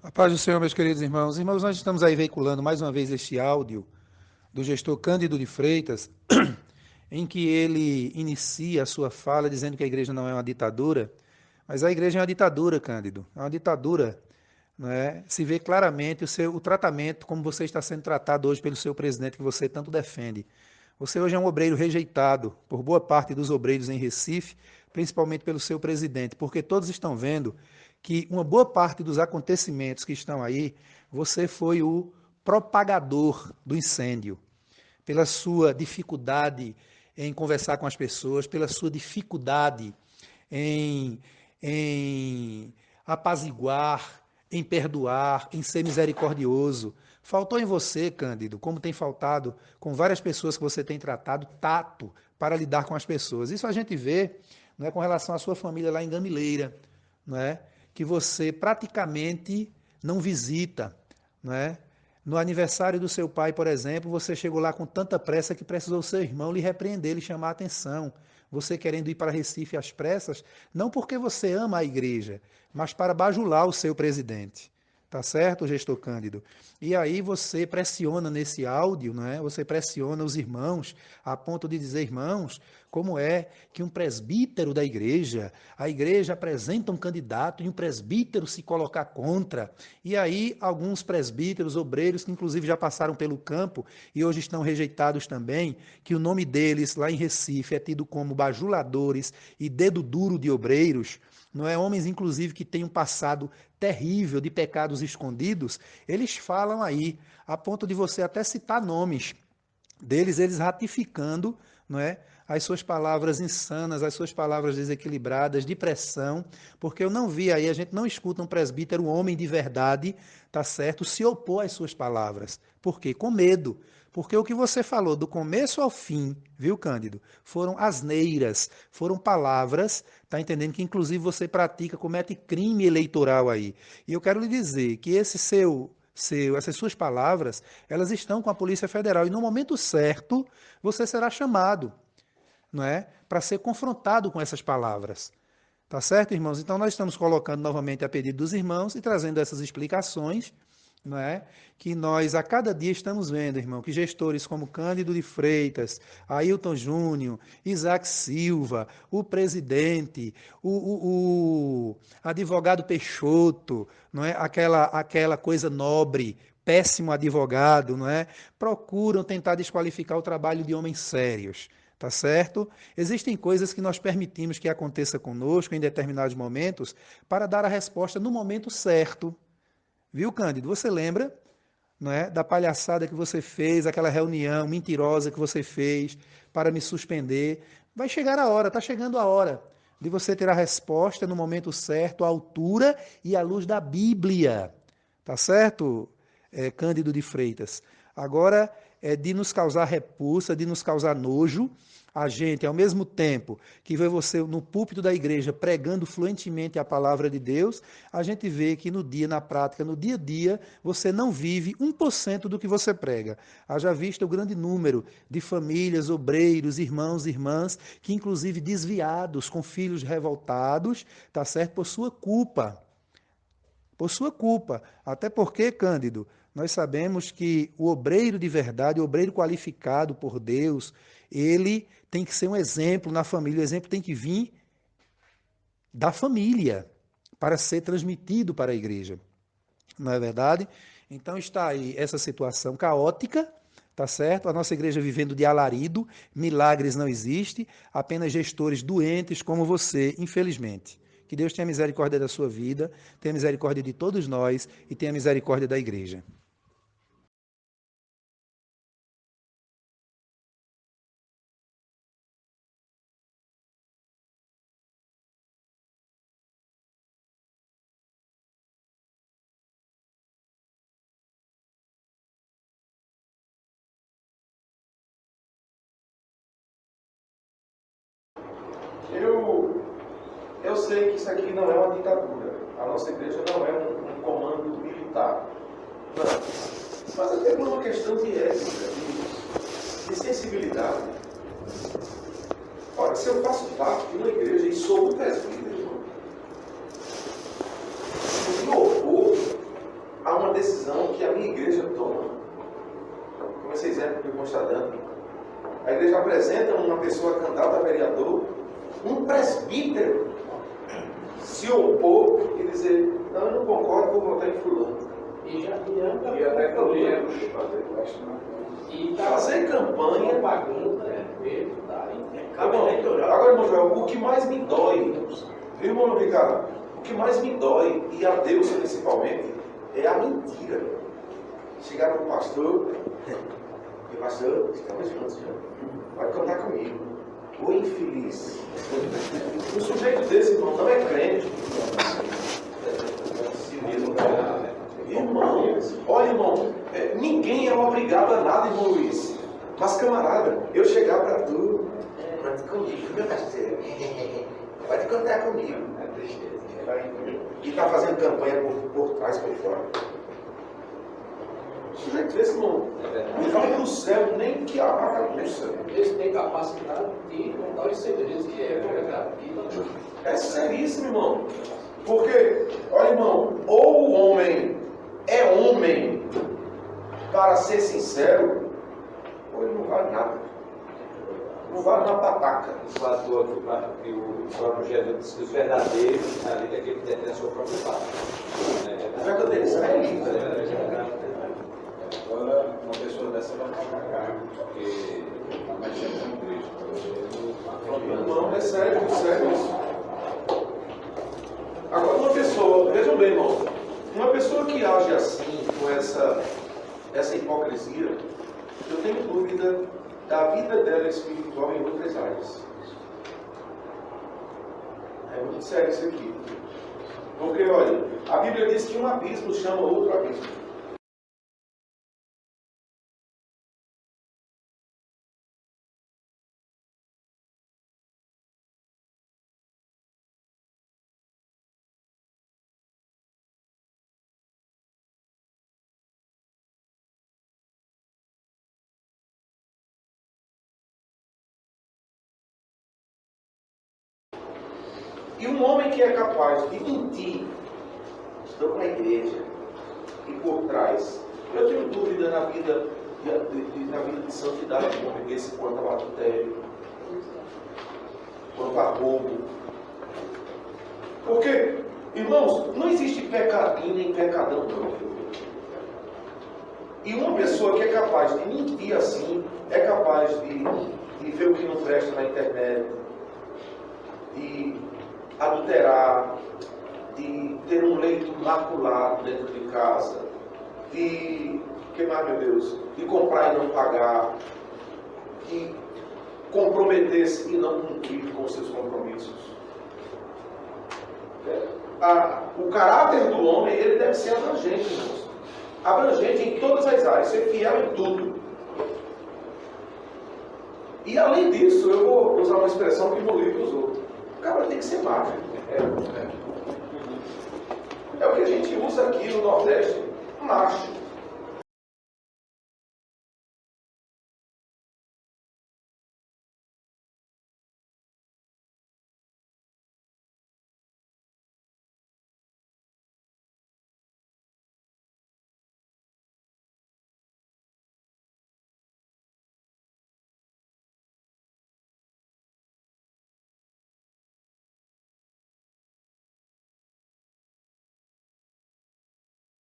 A paz do Senhor, meus queridos irmãos. Irmãos, nós estamos aí veiculando mais uma vez este áudio do gestor Cândido de Freitas, em que ele inicia a sua fala dizendo que a igreja não é uma ditadura, mas a igreja é uma ditadura, Cândido. É uma ditadura. Né? Se vê claramente o, seu, o tratamento, como você está sendo tratado hoje pelo seu presidente, que você tanto defende. Você hoje é um obreiro rejeitado por boa parte dos obreiros em Recife, principalmente pelo seu presidente, porque todos estão vendo que uma boa parte dos acontecimentos que estão aí, você foi o propagador do incêndio, pela sua dificuldade em conversar com as pessoas, pela sua dificuldade em, em apaziguar, em perdoar, em ser misericordioso. Faltou em você, Cândido, como tem faltado com várias pessoas que você tem tratado, tato para lidar com as pessoas. Isso a gente vê não é, com relação à sua família lá em Gamileira, não é? Que você praticamente não visita. Não é? No aniversário do seu pai, por exemplo, você chegou lá com tanta pressa que precisou seu irmão lhe repreender, lhe chamar a atenção. Você querendo ir para Recife às pressas, não porque você ama a igreja, mas para bajular o seu presidente. Tá certo, gestor Cândido? E aí você pressiona nesse áudio, não é? Você pressiona os irmãos a ponto de dizer, irmãos, como é que um presbítero da igreja, a igreja apresenta um candidato e um presbítero se colocar contra. E aí alguns presbíteros, obreiros que inclusive já passaram pelo campo e hoje estão rejeitados também, que o nome deles lá em Recife é tido como bajuladores e dedo duro de obreiros, não é? Homens, inclusive, que têm um passado terrível de pecados escondidos, eles falam aí, a ponto de você até citar nomes deles, eles ratificando, não é? As suas palavras insanas, as suas palavras desequilibradas, de pressão, porque eu não vi aí, a gente não escuta um presbítero, um homem de verdade, tá certo, se opor às suas palavras. Por quê? Com medo. Porque o que você falou do começo ao fim, viu, Cândido? Foram asneiras, foram palavras, tá entendendo? Que inclusive você pratica, comete crime eleitoral aí. E eu quero lhe dizer que esse seu seu, essas suas palavras, elas estão com a Polícia Federal e no momento certo você será chamado, não é? Para ser confrontado com essas palavras. Tá certo, irmãos? Então nós estamos colocando novamente a pedido dos irmãos e trazendo essas explicações não é? que nós a cada dia estamos vendo, irmão, que gestores como Cândido de Freitas, Ailton Júnior, Isaac Silva, o presidente, o, o, o, advogado Peixoto, não é? aquela, aquela coisa nobre, péssimo advogado, não é? procuram tentar desqualificar o trabalho de homens sérios. Tá certo? Existem coisas que nós permitimos que aconteça conosco em determinados momentos para dar a resposta no momento certo. Viu, Cândido? Você lembra não é, da palhaçada que você fez, aquela reunião mentirosa que você fez para me suspender? Vai chegar a hora, está chegando a hora de você ter a resposta no momento certo, à altura e à luz da Bíblia. Tá certo, é, Cândido de Freitas? Agora é de nos causar repulsa, de nos causar nojo, a gente, ao mesmo tempo que vê você no púlpito da igreja pregando fluentemente a palavra de Deus, a gente vê que no dia, na prática, no dia a dia, você não vive 1% do que você prega. Haja visto o grande número de famílias, obreiros, irmãos irmãs, que inclusive desviados, com filhos revoltados, tá certo? Por sua culpa. Por sua culpa. Até porque, Cândido, nós sabemos que o obreiro de verdade, o obreiro qualificado por Deus, ele tem que ser um exemplo na família, o exemplo tem que vir da família para ser transmitido para a igreja. Não é verdade? Então está aí essa situação caótica, tá certo? A nossa igreja vivendo de alarido, milagres não existem, apenas gestores doentes como você, infelizmente. Que Deus tenha misericórdia da sua vida, tenha misericórdia de todos nós e tenha misericórdia da igreja. Eu, eu sei que isso aqui não é uma ditadura. A nossa igreja não é um, comando militar. Não. Mas até por uma questão de ética, de, de sensibilidade. Olha, se eu faço parte de uma igreja e sou um presbítero, irmão, me opor decisão que a minha igreja toma. Como esse exemplo que eu dando. A igreja apresenta uma pessoa candidata a vereador, um presbítero se opor e dizer, não, eu não concordo, vou votar em fulano. E já adianta E até podemos e tá fazer campanha. propaganda, é, mesmo, tá? Agora, agora, irmão Joel, o que mais me dói, viu, irmão Ricardo? O que mais me dói, e a Deus principalmente, é a mentira. Chegar para o pastor, e pastor, estamos juntos já. Vai cantar comigo. Infeliz. Um sujeito desse, irmão, não é crente. Irmão, olha, irmão, é, ninguém é obrigado a nada, irmão Luiz. Mas, camarada, eu chegar para tu, conte comigo, meu parceiro. Pode contar comigo. E tá fazendo campanha por, por trás, por fora. O sujeito desse, irmão, não vai pro céu nem que a vaca puxa. Eles têm capacidade de contar os segredos que é aqui. É seríssimo, irmão. Porque, olha, irmão, ou o homem é homem para ser sincero, ou ele não vale nada. Não vale uma pataca. Fator que o próprio Jesus disse que os verdadeiros, ali é aquele que detém a sua própria parte. O verdadeiro israelita. Agora, uma pessoa dessa vai ficar cargo, porque está mexendo com Cristo. Não, é sério, é sério isso. Agora, uma pessoa, vejam bem, irmão, uma pessoa que age assim, com essa, essa hipocrisia, eu tenho dúvida da vida dela espiritual em outras áreas. É muito sério isso aqui. Porque, olha, a Bíblia diz que um abismo chama outro abismo. E um homem que é capaz de mentir, estou com a igreja, e por trás, eu tenho dúvida na vida de, de, na vida de santidade de um homem desse quanto ao adultério, quanto a roubo. Porque, irmãos, não existe pecadinho nem pecadão, não. E uma pessoa que é capaz de mentir assim, é capaz de, de ver o que não presta na internet, de adulterar, de ter um leito maculado dentro de casa, de, que mais, meu Deus, de comprar e não pagar, de comprometer-se e não cumprir com seus compromissos. Ah, o caráter do homem, ele deve ser abrangente, irmãos. Abrangente em todas as áreas, ser fiel em tudo. E além disso, eu vou usar uma expressão que livro usou. O cara tem que ser macho. É, é o que a gente usa aqui no Nordeste, macho.